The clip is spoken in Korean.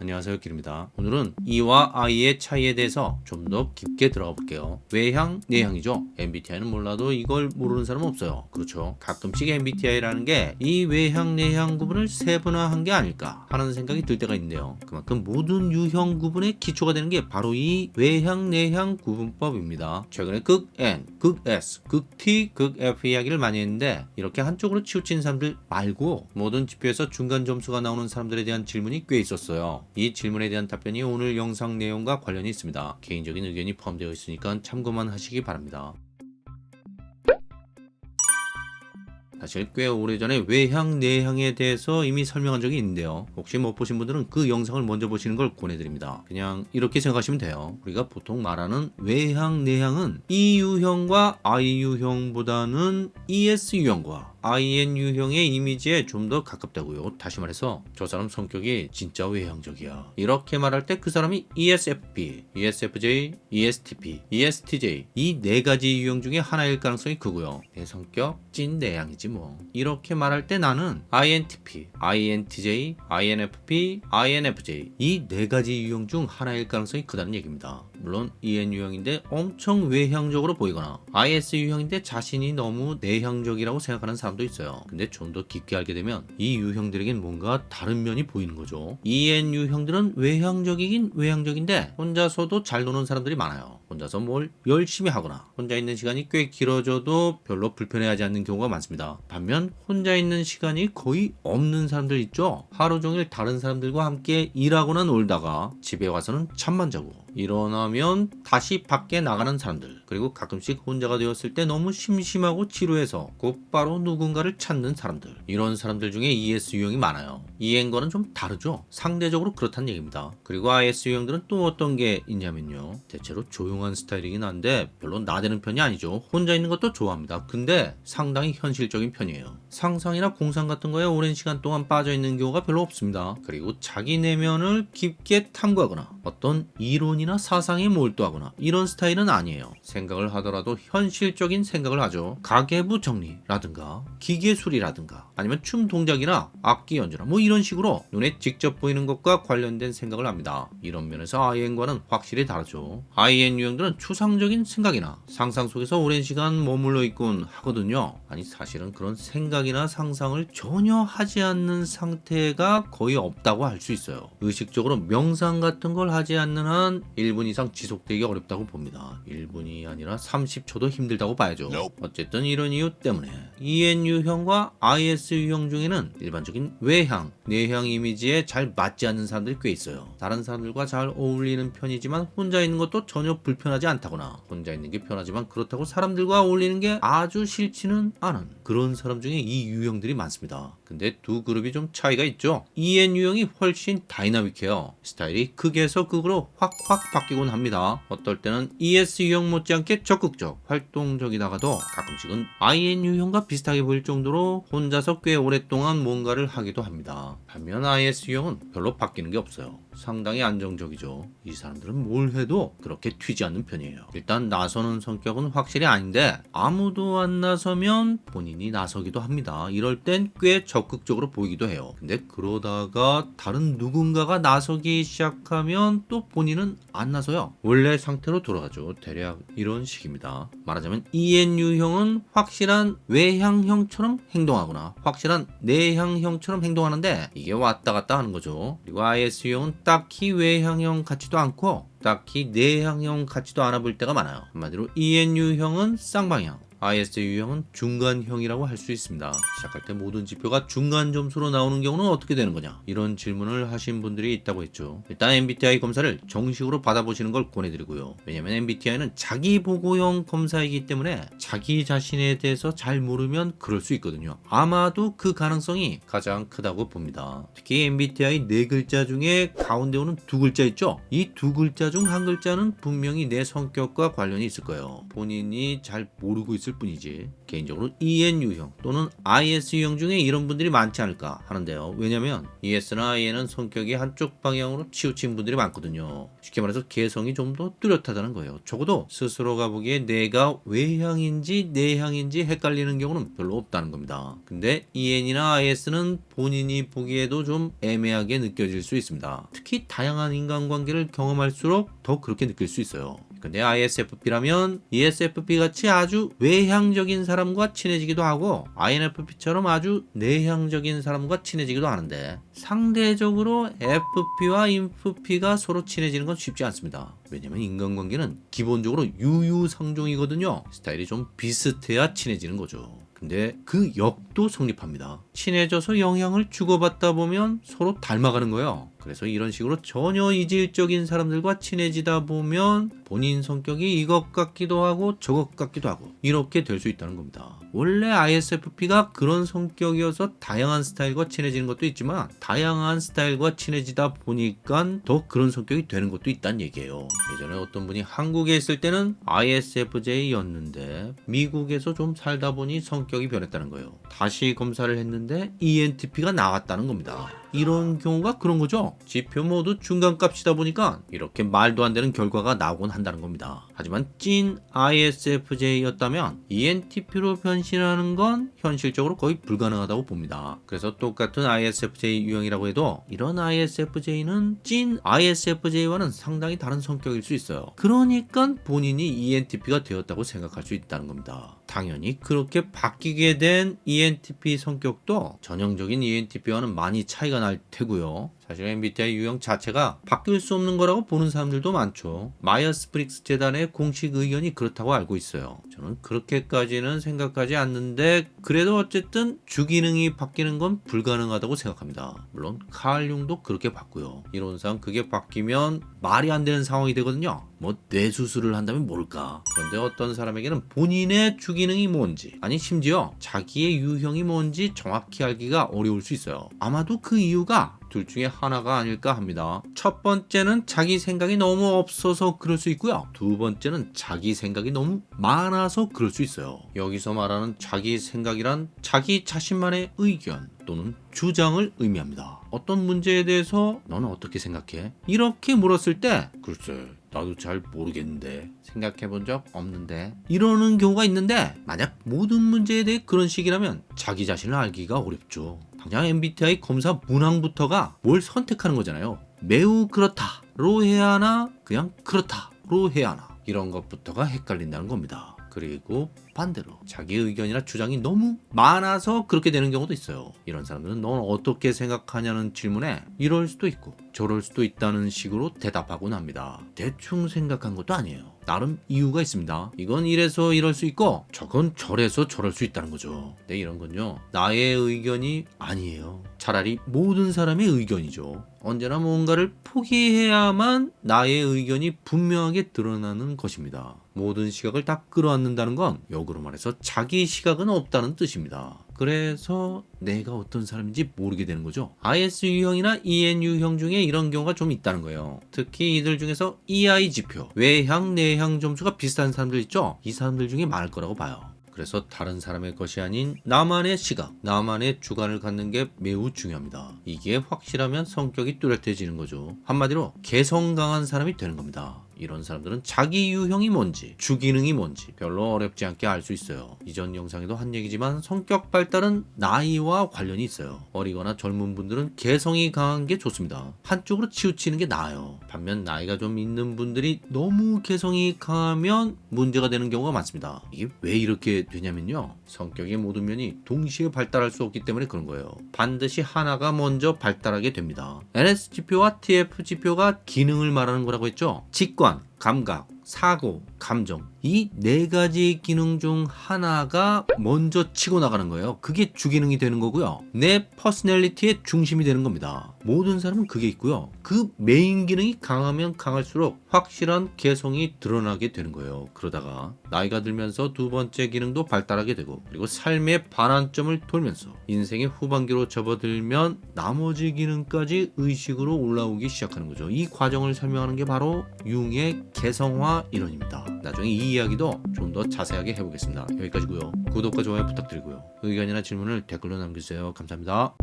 안녕하세요 길입니다. 오늘은 E와 I의 차이에 대해서 좀 더 깊게 들어가 볼게요. 외향, 내향이죠. MBTI는 몰라도 이걸 모르는 사람은 없어요. 그렇죠. 가끔씩 MBTI라는 게 이 외향, 내향 구분을 세분화한 게 아닐까 하는 생각이 들 때가 있는데요. 그만큼 모든 유형 구분의 기초가 되는 게 바로 이 외향, 내향 구분법입니다. 최근에 극 N, 극 S, 극 T, 극 F 이야기를 많이 했는데 이렇게 한쪽으로 치우친 사람들 말고 모든 지표에서 중간 점수가 나오는 사람들에 대한 질문이 꽤 있었어요 이 질문에 대한 답변이 오늘 영상 내용과 관련이 있습니다. 개인적인 의견이 포함되어 있으니까 참고만 하시기 바랍니다. 사실 꽤 오래전에 외향, 내향에 대해서 이미 설명한 적이 있는데요. 혹시 못 보신 분들은 그 영상을 먼저 보시는 걸 권해드립니다. 그냥 이렇게 생각하시면 돼요. 우리가 보통 말하는 외향, 내향은 E 유형과 I 유형보다는 ES 유형과 IN 유형의 이미지에 좀 더 가깝다고요. 다시 말해서 저 사람 성격이 진짜 외향적이야. 이렇게 말할 때 그 사람이 ESFP, ESFJ, ESTP, ESTJ 이 네 가지 유형 중에 하나일 가능성이 크고요. 내 성격 찐 내향이지 뭐. 이렇게 말할 때 나는 INTP, INTJ, INFP, INFJ 이 네 가지 유형 중 하나일 가능성이 크다는 얘기입니다. 물론 EN 유형인데 엄청 외향적으로 보이거나 IS 유형인데 자신이 너무 내향적이라고 생각하는 사람도 있어요. 근데 좀 더 깊게 알게 되면 이 유형들에겐 뭔가 다른 면이 보이는 거죠. EN 유형들은 외향적이긴 외향적인데 혼자서도 잘 노는 사람들이 많아요. 혼자서 뭘 열심히 하거나 혼자 있는 시간이 꽤 길어져도 별로 불편해하지 않는 경우가 많습니다. 반면 혼자 있는 시간이 거의 없는 사람들 있죠. 하루 종일 다른 사람들과 함께 일하거나 놀다가 집에 와서는 잠만 자고 일어나면 다시 밖에 나가는 사람들 그리고 가끔씩 혼자가 되었을 때 너무 심심하고 지루해서 곧바로 누군가를 찾는 사람들. 이런 사람들 중에 ES 유형이 많아요. EN과는 좀 다르죠? 상대적으로 그렇다는 얘기입니다. 그리고 IS 유형들은 또 어떤 게 있냐면요. 대체로 조용한 스타일이긴 한데 별로 나대는 편이 아니죠. 혼자 있는 것도 좋아합니다. 근데 상당히 현실적인 편이에요. 상상이나 공상 같은 거에 오랜 시간 동안 빠져 있는 경우가 별로 없습니다. 그리고 자기 내면을 깊게 탐구하거나 어떤 이론 이나 사상에 몰두하거나 이런 스타일은 아니에요. 생각을 하더라도 현실적인 생각을 하죠. 가계부 정리라든가 기계술이라든가 아니면 춤 동작이나 악기 연주나 뭐 이런 식으로 눈에 직접 보이는 것과 관련된 생각을 합니다. 이런 면에서 IN과는 확실히 다르죠. IN 유형들은 추상적인 생각이나 상상 속에서 오랜 시간 머물러 있곤 하거든요. 아니 사실은 그런 생각이나 상상을 전혀 하지 않는 상태가 거의 없다고 할 수 있어요. 의식적으로 명상 같은 걸 하지 않는 한 1분 이상 지속되기 어렵다고 봅니다. 1분이 아니라 30초도 힘들다고 봐야죠. 어쨌든 이런 이유 때문에 EN 유형과 IS 유형 중에는 일반적인 외향, 내향 이미지에 잘 맞지 않는 사람들이 꽤 있어요. 다른 사람들과 잘 어울리는 편이지만 혼자 있는 것도 전혀 불편하지 않다거나 혼자 있는 게 편하지만 그렇다고 사람들과 어울리는 게 아주 싫지는 않은 그런 사람 중에 이 유형들이 많습니다. 근데 두 그룹이 좀 차이가 있죠. EN 유형이 훨씬 다이나믹해요. 스타일이 극에서 극으로 확확 바뀌곤 합니다. 어떨 때는 ES 유형 못지않게 적극적, 활동적이다가도 가끔씩은 IN 유형과 비슷하게 보일 정도로 혼자서 꽤 오랫동안 뭔가를 하기도 합니다. 반면 IS 유형은 별로 바뀌는 게 없어요. 상당히 안정적이죠. 이 사람들은 뭘 해도 그렇게 튀지 않는 편이에요. 일단 나서는 성격은 확실히 아닌데 아무도 안 나서면 본인이 나서기도 합니다. 이럴 땐 꽤 적극적으로 보이기도 해요. 근데 그러다가 다른 누군가가 나서기 시작하면 또 본인은 안 나서요. 원래 상태로 돌아가죠. 대략 이런 식입니다. 말하자면 EN 유형은 확실한 외향형처럼 행동하거나 확실한 내향형처럼 행동하는데 이게 왔다 갔다 하는 거죠. 그리고 IS 유형은 딱히 외향형 같지도 않고 딱히 내향형 같지도 않아 보일 때가 많아요. 한마디로 EN유형은 쌍방향, IS 유형은 중간형이라고 할 수 있습니다. 시작할 때 모든 지표가 중간 점수로 나오는 경우는 어떻게 되는 거냐? 이런 질문을 하신 분들이 있다고 했죠. 일단 MBTI 검사를 정식으로 받아보시는 걸 권해드리고요. 왜냐면 MBTI는 자기 보고형 검사이기 때문에 자기 자신에 대해서 잘 모르면 그럴 수 있거든요. 아마도 그 가능성이 가장 크다고 봅니다. 특히 MBTI 네 글자 중에 가운데 오는 두 글자 있죠? 이 두 글자 중 한 글자는 분명히 내 성격과 관련이 있을 거예요. 본인이 잘 모르고 있을 있을 뿐이지 개인적으로 EN 유형 또는 IS 유형 중에 이런 분들이 많지 않을까 하는데요. 왜냐면 ES나 IN은 성격이 한쪽 방향으로 치우친 분들이 많거든요. 쉽게 말해서 개성이 좀 더 뚜렷하다는 거예요. 적어도 스스로가 보기에 내가 외향인지 내향인지 헷갈리는 경우는 별로 없다는 겁니다. 근데 EN이나 IS는 본인이 보기에도 좀 애매하게 느껴질 수 있습니다. 특히 다양한 인간관계를 경험할수록 더 그렇게 느낄 수 있어요. 근데 ISFP라면 ESFP 같이 아주 외향적인 사람과 친해지기도 하고 INFP처럼 아주 내향적인 사람과 친해지기도 하는데 상대적으로 FP와 INFP가 서로 친해지는 건 쉽지 않습니다. 왜냐면 인간관계는 기본적으로 유유상종이거든요. 스타일이 좀 비슷해야 친해지는 거죠. 근데 그 역도 성립합니다. 친해져서 영향을 주고받다 보면 서로 닮아가는 거예요. 그래서 이런 식으로 전혀 이질적인 사람들과 친해지다 보면 본인 성격이 이것 같기도 하고 저것 같기도 하고 이렇게 될 수 있다는 겁니다. 원래 ISFP가 그런 성격이어서 다양한 스타일과 친해지는 것도 있지만 다양한 스타일과 친해지다 보니까 더 그런 성격이 되는 것도 있다는 얘기예요. 예전에 어떤 분이 한국에 있을 때는 ISFJ였는데 미국에서 좀 살다 보니 성격이 변했다는 거예요. 다시 검사를 했는데 ENTP가 나왔다는 겁니다. 이런 경우가 그런 거죠. 지표 모두 중간값이다 보니까 이렇게 말도 안 되는 결과가 나오곤 한다는 겁니다. 하지만 찐 ISFJ였다면 ENTP로 변신하는 건 현실적으로 거의 불가능하다고 봅니다. 그래서 똑같은 ISFJ 유형이라고 해도 이런 ISFJ는 찐 ISFJ와는 상당히 다른 성격일 수 있어요. 그러니까 본인이 ENTP가 되었다고 생각할 수 있다는 겁니다. 당연히 그렇게 바뀌게 된 ENTP 성격도 전형적인 ENTP와는 많이 차이가 날 테고요. 사실 MBTI 유형 자체가 바뀔 수 없는 거라고 보는 사람들도 많죠. 마이어스 브릭스 재단의 공식 의견이 그렇다고 알고 있어요. 저는 그렇게까지는 생각하지 않는데 그래도 어쨌든 주기능이 바뀌는 건 불가능하다고 생각합니다. 물론 칼 융도 그렇게 봤고요. 이론상 그게 바뀌면 말이 안 되는 상황이 되거든요. 뭐 뇌수술을 한다면 모를까. 그런데 어떤 사람에게는 본인의 주기능이 뭔지 아니 심지어 자기의 유형이 뭔지 정확히 알기가 어려울 수 있어요. 아마도 그 이유가 둘 중에 하나가 아닐까 합니다. 첫 번째는 자기 생각이 너무 없어서 그럴 수 있고요. 두 번째는 자기 생각이 너무 많아서 그럴 수 있어요. 여기서 말하는 자기 생각이란 자기 자신만의 의견 또는 주장을 의미합니다. 어떤 문제에 대해서 너는 어떻게 생각해? 이렇게 물었을 때 글쎄 나도 잘 모르겠는데 생각해 본 적 없는데 이러는 경우가 있는데 만약 모든 문제에 대해 그런 식이라면 자기 자신을 알기가 어렵죠. 당장 MBTI 검사 문항부터가 뭘 선택하는 거잖아요. 매우 그렇다로 해야 하나 그냥 그렇다로 해야 하나 이런 것부터가 헷갈린다는 겁니다. 그리고 반대로 자기 의견이나 주장이 너무 많아서 그렇게 되는 경우도 있어요. 이런 사람들은 넌 어떻게 생각하냐는 질문에 이럴 수도 있고 저럴 수도 있다는 식으로 대답하곤 합니다. 대충 생각한 것도 아니에요. 나름 이유가 있습니다. 이건 이래서 이럴 수 있고 저건 저래서 저럴 수 있다는 거죠. 네, 이런 건요. 나의 의견이 아니에요. 차라리 모든 사람의 의견이죠. 언제나 뭔가를 포기해야만 나의 의견이 분명하게 드러나는 것입니다. 모든 시각을 다 끌어안는다는 건 역으로 말해서 자기 시각은 없다는 뜻입니다. 그래서 내가 어떤 사람인지 모르게 되는 거죠. IS 유형이나 EN 유형 중에 이런 경우가 좀 있다는 거예요. 특히 이들 중에서 EI 지표, 외향, 내향 점수가 비슷한 사람들 있죠? 이 사람들 중에 많을 거라고 봐요. 그래서 다른 사람의 것이 아닌 나만의 시각, 나만의 주관을 갖는 게 매우 중요합니다. 이게 확실하면 성격이 뚜렷해지는 거죠. 한마디로 개성 강한 사람이 되는 겁니다. 이런 사람들은 자기 유형이 뭔지, 주기능이 뭔지 별로 어렵지 않게 알 수 있어요. 이전 영상에도 한 얘기지만 성격 발달은 나이와 관련이 있어요. 어리거나 젊은 분들은 개성이 강한 게 좋습니다. 한쪽으로 치우치는 게 나아요. 반면 나이가 좀 있는 분들이 너무 개성이 강하면 문제가 되는 경우가 많습니다. 이게 왜 이렇게 되냐면요. 성격의 모든 면이 동시에 발달할 수 없기 때문에 그런 거예요. 반드시 하나가 먼저 발달하게 됩니다. NS지표와 TF지표가 기능을 말하는 거라고 했죠. 직관, 감각, 사고, 감정 이 네 가지 기능 중 하나가 먼저 치고 나가는 거예요. 그게 주기능이 되는 거고요. 내 personality의 중심이 되는 겁니다. 모든 사람은 그게 있고요. 그 메인 기능이 강하면 강할수록 확실한 개성이 드러나게 되는 거예요. 그러다가 나이가 들면서 두 번째 기능도 발달하게 되고 그리고 삶의 반환점을 돌면서 인생의 후반기로 접어들면 나머지 기능까지 의식으로 올라오기 시작하는 거죠. 이 과정을 설명하는 게 바로 융의 개성화 이론입니다. 나중에 이이 이야기도 좀 더 자세하게 해보겠습니다. 여기까지고요. 구독과 좋아요 부탁드리고요. 의견이나 질문을 댓글로 남겨주세요. 감사합니다.